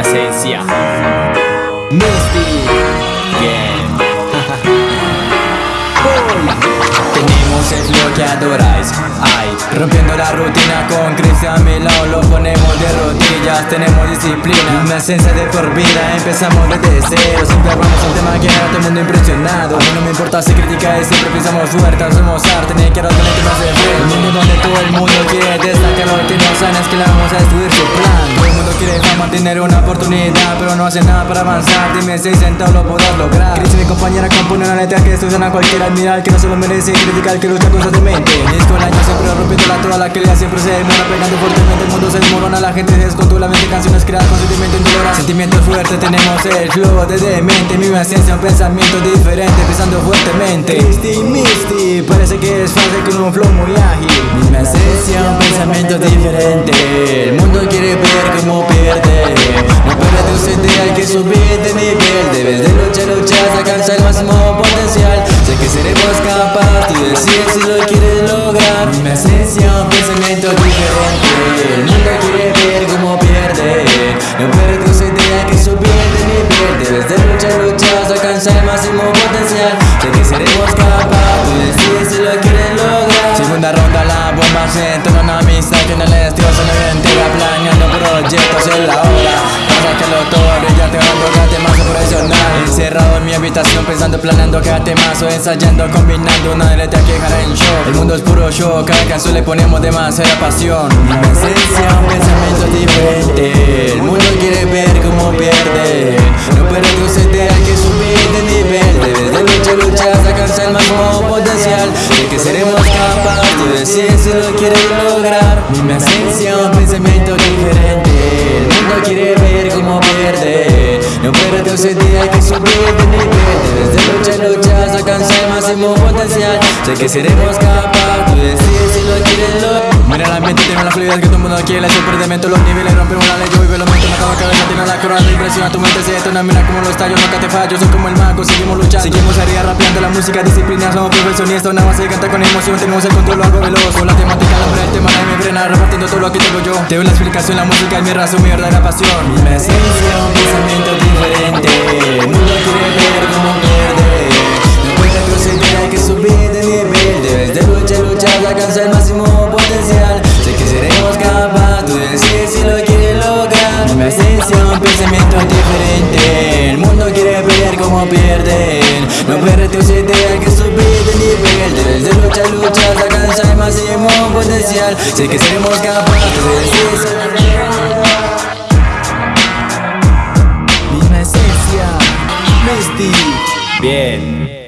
esencia. Misty, bien. Tenemos el flow que adoráis, ay Rompiendo la rutina con Cristian a mi lado Lo ponemos de rodillas, tenemos disciplina. Una esencia de por vida, empezamos desde cero. Siempre hablamos un tema que a todo el mundo impresionado. No me importa si critica y siempre pisamos fuerte Somos arte, ni quiero tener más de Un mundo donde todo el mundo quiere destacar. Lo que no saben es que le vamos a destruir su plan tener una oportunidad Pero no hace nada para avanzar. Dime si sentado lo podrás lograr. Chris mi compañera compone una letra que suena a cualquiera Admirar que no se lo merece. Criticar que lucha constantemente. Disco el año siempre rompiendo la toda la que siempre se demora Pegando fuertemente el mundo se desmorona. La gente se descontrola mente canciones creadas con sentimiento indolora Sentimientos fuertes tenemos el flow de demente. Mi esencia un pensamiento diferente Pensando fuertemente. Misty, Misty Parece que es fácil con un flow muy ágil. Mi esencia un pensamiento diferente máximo potencial. Sé que seremos capaces, tú decides si lo quieres lograr. Mi esencia, un pensamiento diferente. Mundo quiere ver cómo pierde. No pierde sentido hay que subir de nivel Debes de luchar, luchar, alcanzar el máximo potencial. Sé que seremos capaces, tú decides si lo quieres lograr. Segunda ronda, la bomba se entona una amistad que en el estudio se le entera Planeando proyectos en la hora Para sacarlo todo, brillante, dando cada más profesional Pensando, planeando cada temazo Ensayando, combinando una letra que dejará en show El mundo es puro show, cada canción le ponemos demasiada pasión. Mi esencia, un pensamiento diferente. El mundo quiere ver cómo pierde. No retroceder, hay que subir de nivel Debes de luchar, luchar, sacarse el máximo potencial. De que seremos capaces, tú decides si lo quieres lograr. Mi esencia, un pensamiento diferente. El mundo quiere ver cómo pierde. No puede retroceder, hay que subir de nivel de el máximo potencial. Sé que seremos capaces, tú decides si lo quieres lograr Mira el ambiente, tiene la fluidez que todo mundo quiere. Superdemento, los niveles, rompemos la ley. Yo vivo los momentos, me acabo cabeza, tiene la corona Impresiona tu mente, se detona, mira como lo estallo Nunca te fallo, soy como el mago, seguimos luchando. Seguimos arriba rapeando la música, disciplina Somos profesionistas, nada más se canta con emoción. Tenemos el control, algo veloz. Con la temática, el hombre, el tema, nadie me frena. Repartiendo todo lo que tengo yo. Te doy la explicación, la música es mi razón, mi verdadera pasión. Mi esencia, un pensamiento diferente. El mundo quiere ver cómo Sé que seremos capaces, Misma esencia, Misty Bien